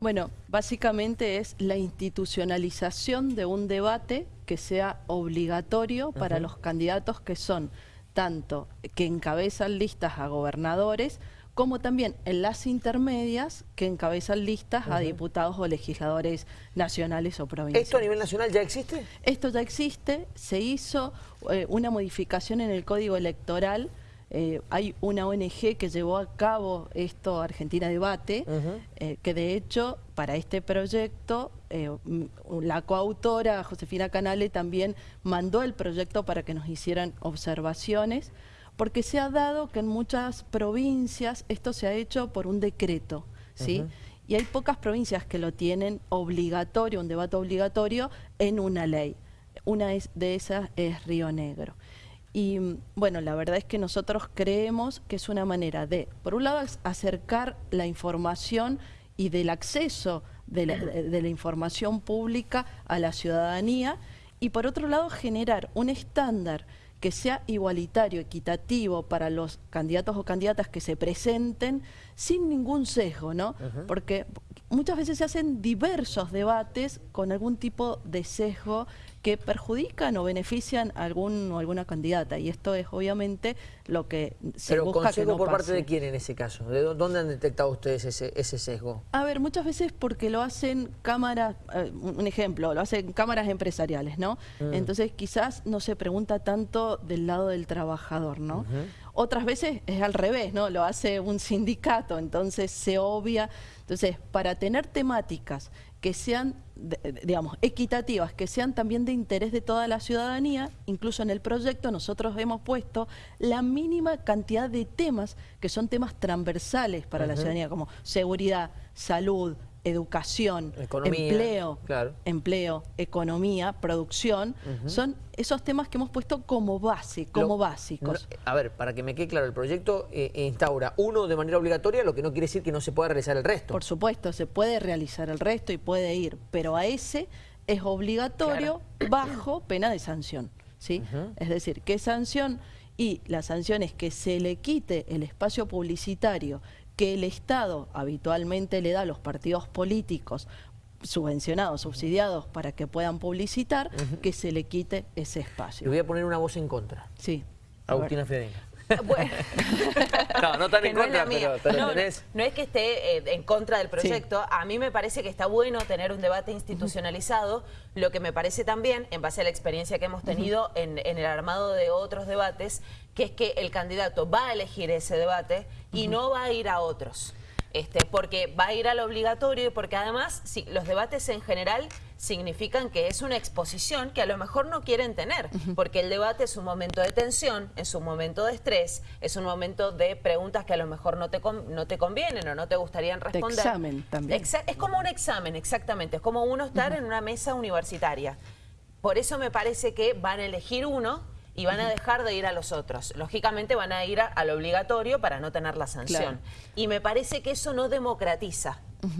Bueno, básicamente es la institucionalización de un debate que sea obligatorio para los candidatos que son tanto que encabezan listas a gobernadores como también en las intermedias que encabezan listas a diputados o legisladores nacionales o provinciales. ¿Esto a nivel nacional ya existe? Esto ya existe, se hizo eh, una modificación en el Código Electoral eh, hay una ONG que llevó a cabo esto, Argentina Debate, eh, que de hecho para este proyecto eh, la coautora Josefina Canale también mandó el proyecto para que nos hicieran observaciones, porque se ha dado que en muchas provincias esto se ha hecho por un decreto, ¿sí? Y hay pocas provincias que lo tienen obligatorio, un debate obligatorio en una ley. Una de esas es Río Negro. Y bueno, la verdad es que nosotros creemos que es una manera de, por un lado, acercar la información y del acceso de la, información pública a la ciudadanía y por otro lado generar un estándar que sea igualitario, equitativo para los candidatos o candidatas que se presenten sin ningún sesgo, ¿no? Porque muchas veces se hacen diversos debates con algún tipo de sesgo que perjudican o benefician a algún o alguna candidata y esto es obviamente lo que se Pero busca que no por parte de quién en ese caso? ¿De dónde han detectado ustedes ese, ese sesgo? A ver, muchas veces porque lo hacen cámaras, eh, un ejemplo, lo hacen cámaras empresariales, ¿no? Mm. Entonces quizás no se pregunta tanto del lado del trabajador, ¿no? Otras veces es al revés, ¿no? Lo hace un sindicato, entonces se obvia. Entonces, para tener temáticas que sean, digamos, equitativas, que sean también de interés de toda la ciudadanía, incluso en el proyecto nosotros hemos puesto la mínima cantidad de temas que son temas transversales para la ciudadanía, como seguridad, salud, educación, empleo, empleo, economía, producción, son esos temas que hemos puesto como base, como básicos. a ver, para que me quede claro, el proyecto eh, instaura uno de manera obligatoria, lo que no quiere decir que no se pueda realizar el resto. Por supuesto, se puede realizar el resto y puede ir, pero a ese es obligatorio bajo pena de sanción. ¿sí? Es decir, ¿qué sanción? Y la sanción es que se le quite el espacio publicitario que el Estado habitualmente le da a los partidos políticos subvencionados, subsidiados para que puedan publicitar, que se le quite ese espacio. Le voy a poner una voz en contra. Sí. Agustina Fedenga. Bueno. no, no tan en contra, pero, no, no, es que esté eh, en contra del proyecto. A mí me parece que está bueno tener un debate institucionalizado. Lo que me parece también, en base a la experiencia que hemos tenido en, el armado de otros debates, que es que el candidato va a elegir ese debate y no va a ir a otros. Este, porque va a ir al obligatorio y porque además si, los debates en general significan que es una exposición que a lo mejor no quieren tener, porque el debate es un momento de tensión, es un momento de estrés, es un momento de preguntas que a lo mejor no te, no te convienen o no te gustarían responder. De examen también. es como un examen, exactamente, es como uno estar en una mesa universitaria. Por eso me parece que van a elegir uno y van a dejar de ir a los otros. Lógicamente van a ir al obligatorio para no tener la sanción. Y me parece que eso no democratiza.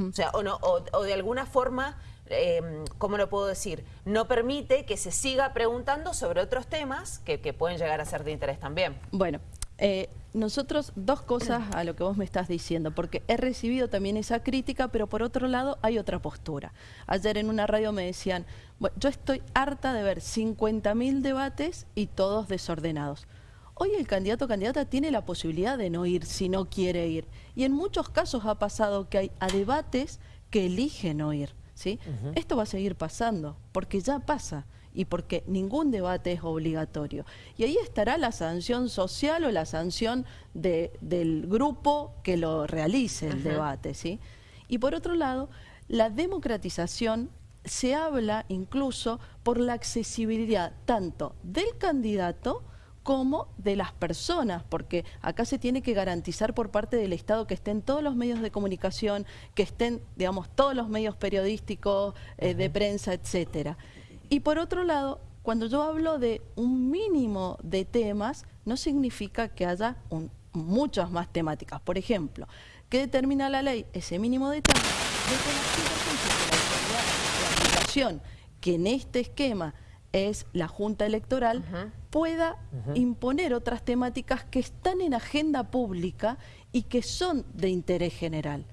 O sea, o, no, o, de alguna forma, eh, ¿cómo lo puedo decir? No permite que se siga preguntando sobre otros temas que, que pueden llegar a ser de interés también. Bueno, eh, nosotros, dos cosas a lo que vos me estás diciendo, porque he recibido también esa crítica, pero por otro lado hay otra postura. Ayer en una radio me decían, yo estoy harta de ver 50.000 debates y todos desordenados. Hoy el candidato o candidata tiene la posibilidad de no ir si no quiere ir. Y en muchos casos ha pasado que hay a debates que eligen no ir. ¿sí? Esto va a seguir pasando, porque ya pasa y porque ningún debate es obligatorio. Y ahí estará la sanción social o la sanción del grupo que lo realice el debate. ¿sí? Y por otro lado, la democratización se habla incluso por la accesibilidad tanto del candidato como de las personas, porque acá se tiene que garantizar por parte del Estado que estén todos los medios de comunicación, que estén, digamos, todos los medios periodísticos, eh, de prensa, etcétera. Y por otro lado, cuando yo hablo de un mínimo de temas, no significa que haya muchas más temáticas. Por ejemplo, ¿qué determina la ley? Ese mínimo de temas. la aplicación que en este esquema es la Junta Electoral, pueda imponer otras temáticas que están en agenda pública y que son de interés general.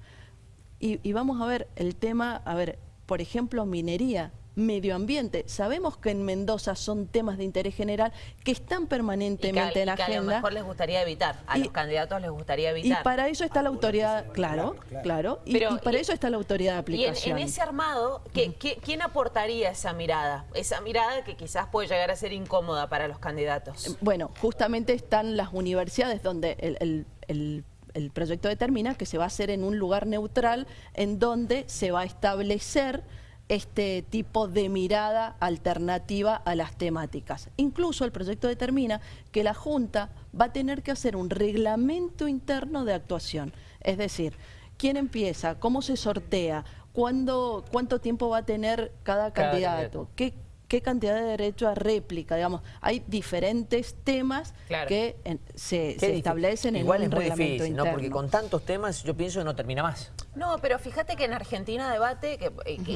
y, y vamos a ver el tema, a ver, por ejemplo, minería medio ambiente. Sabemos que en Mendoza son temas de interés general que están permanentemente en la agenda. a lo mejor les gustaría evitar, a los candidatos les gustaría evitar. Y para eso está la autoridad, claro, claro, y, para eso está la autoridad de aplicación. Y en, ese armado, ¿quién aportaría esa mirada? Esa mirada que quizás puede llegar a ser incómoda para los candidatos. Eh, bueno, justamente están las universidades donde el, el proyecto determina que se va a hacer en un lugar neutral en donde se va a establecer este tipo de mirada alternativa a las temáticas. Incluso el proyecto determina que la Junta va a tener que hacer un reglamento interno de actuación. Es decir, quién empieza, cómo se sortea, cuándo, cuánto tiempo va a tener cada, candidato, qué qué cantidad de derecho a réplica, digamos, hay diferentes temas que se, establecen en un es muy difícil, ¿no? Porque con tantos temas yo pienso que no termina más. No, pero fíjate que en Argentina debate, que,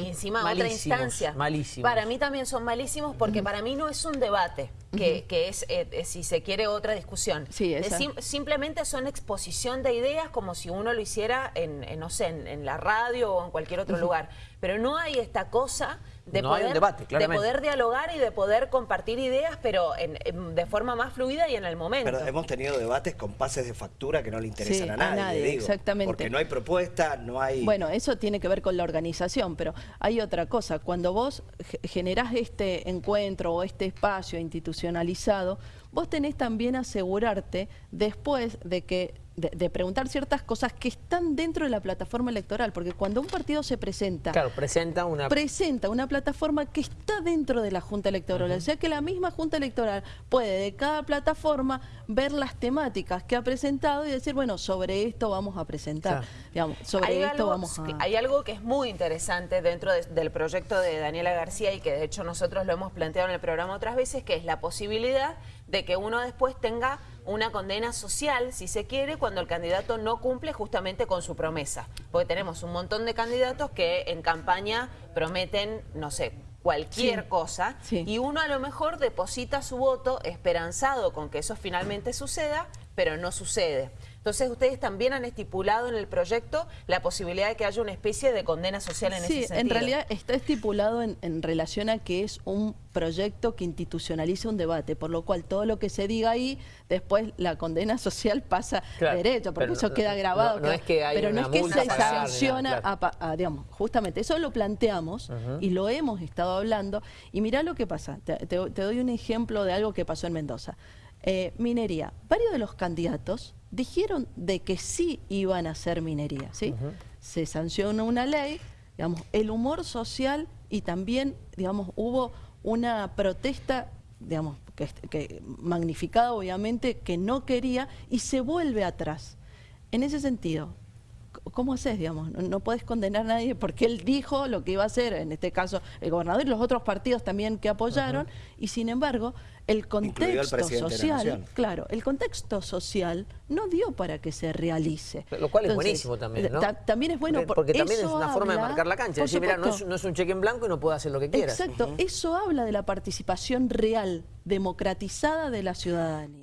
encima otra instancia, malísimos. para mí también son malísimos porque para mí no es un debate, que, es, eh, si se quiere, otra discusión. Sí, simplemente son exposición de ideas como si uno lo hiciera en, no sé, en, la radio o en cualquier otro lugar. Pero no hay esta cosa de, poder, de poder dialogar y de poder compartir ideas, pero de forma más fluida y en el momento. Pero hemos tenido debates con pases de factura que no le interesan a nadie, exactamente. Porque no hay propuesta, no hay... Bueno, eso tiene que ver con la organización, pero hay otra cosa. Cuando vos generás este encuentro o este espacio vos tenés también asegurarte después de que de, preguntar ciertas cosas que están dentro de la plataforma electoral, porque cuando un partido se presenta... Claro, presenta una... Presenta una plataforma que está dentro de la Junta Electoral, o sea que la misma Junta Electoral puede de cada plataforma ver las temáticas que ha presentado y decir, bueno, sobre esto vamos a presentar, digamos, sobre hay esto vamos a... Hay algo que es muy interesante dentro del proyecto de Daniela García y que de hecho nosotros lo hemos planteado en el programa otras veces, que es la posibilidad de que uno después tenga una condena social, si se quiere, cuando el candidato no cumple justamente con su promesa. Porque tenemos un montón de candidatos que en campaña prometen, no sé, cualquier cosa y uno a lo mejor deposita su voto esperanzado con que eso finalmente suceda, pero no sucede. Entonces ustedes también han estipulado en el proyecto la posibilidad de que haya una especie de condena social en ese sentido. Sí, en realidad está estipulado en, relación a que es un proyecto que institucionaliza un debate, por lo cual todo lo que se diga ahí, después la condena social pasa derecho, porque eso queda grabado. pero no es que se sanciona, a, digamos, justamente eso lo planteamos y lo hemos estado hablando. Y mirá lo que pasa, te, doy un ejemplo de algo que pasó en Mendoza. Eh, minería, varios de los candidatos dijeron de que sí iban a hacer minería, ¿sí? Se sancionó una ley, digamos, el humor social y también, digamos, hubo una protesta, digamos, que, que magnificada obviamente, que no quería y se vuelve atrás. En ese sentido, ¿cómo haces, digamos? No, puedes condenar a nadie porque él dijo lo que iba a hacer, en este caso el gobernador y los otros partidos también que apoyaron, y sin embargo, el contexto social, claro, el contexto social no dio para que se realice. Lo cual es buenísimo también, ¿no? también es bueno porque, también es una forma de marcar la cancha, decir, mira, no es, un cheque en blanco y no puede hacer lo que quiera. Exacto, eso habla de la participación real, democratizada de la ciudadanía.